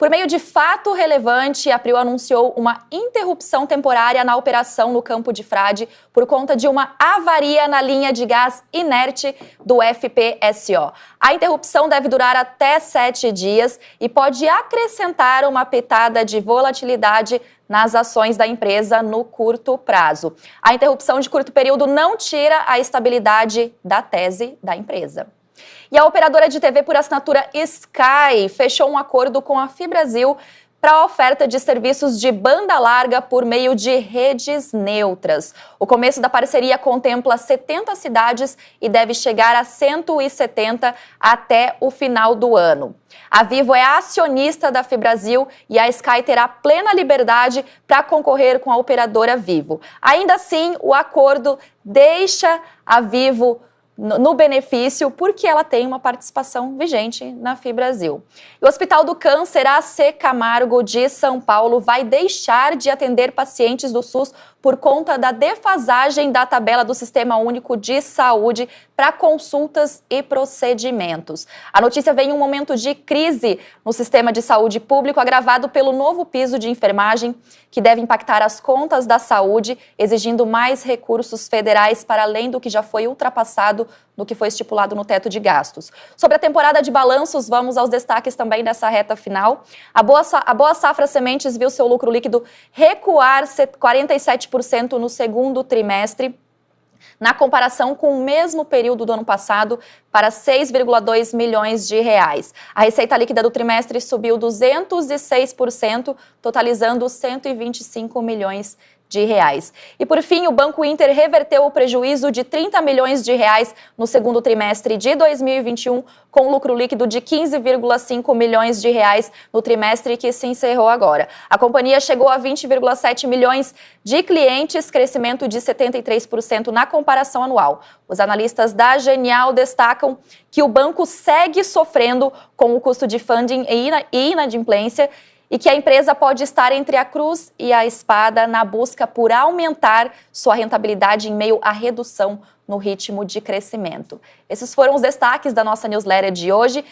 Por meio de fato relevante, a Prio anunciou uma interrupção temporária na operação no campo de Frade por conta de uma avaria na linha de gás inerte do FPSO. A interrupção deve durar até sete dias e pode acrescentar uma pitada de volatilidade nas ações da empresa no curto prazo. A interrupção de curto período não tira a estabilidade da tese da empresa. E a operadora de TV por assinatura Sky fechou um acordo com a Fibrasil para a oferta de serviços de banda larga por meio de redes neutras. O começo da parceria contempla 70 cidades e deve chegar a 170 até o final do ano. A Vivo é acionista da Fibrasil e a Sky terá plena liberdade para concorrer com a operadora Vivo. Ainda assim, o acordo deixa a Vivo no benefício porque ela tem uma participação vigente na FIBrasil. O Hospital do Câncer AC Camargo de São Paulo vai deixar de atender pacientes do SUS por conta da defasagem da tabela do Sistema Único de Saúde para consultas e procedimentos. A notícia vem em um momento de crise no sistema de saúde público, agravado pelo novo piso de enfermagem, que deve impactar as contas da saúde, exigindo mais recursos federais para além do que já foi ultrapassado no que foi estipulado no teto de gastos. Sobre a temporada de balanços, vamos aos destaques também dessa reta final. A Boa, a Boa Safra Sementes viu seu lucro líquido recuar 47% no segundo trimestre, na comparação com o mesmo período do ano passado, para 6,2 milhões de reais. A receita líquida do trimestre subiu 206%, totalizando 125 milhões de reais. E por fim, o Banco Inter reverteu o prejuízo de 30 milhões de reais no segundo trimestre de 2021, com lucro líquido de 15,5 milhões de reais no trimestre que se encerrou agora. A companhia chegou a 20,7 milhões de clientes, crescimento de 73% na comparação anual. Os analistas da Genial destacam que o banco segue sofrendo com o custo de funding e inadimplência e que a empresa pode estar entre a cruz e a espada na busca por aumentar sua rentabilidade em meio à redução no ritmo de crescimento. Esses foram os destaques da nossa newsletter de hoje.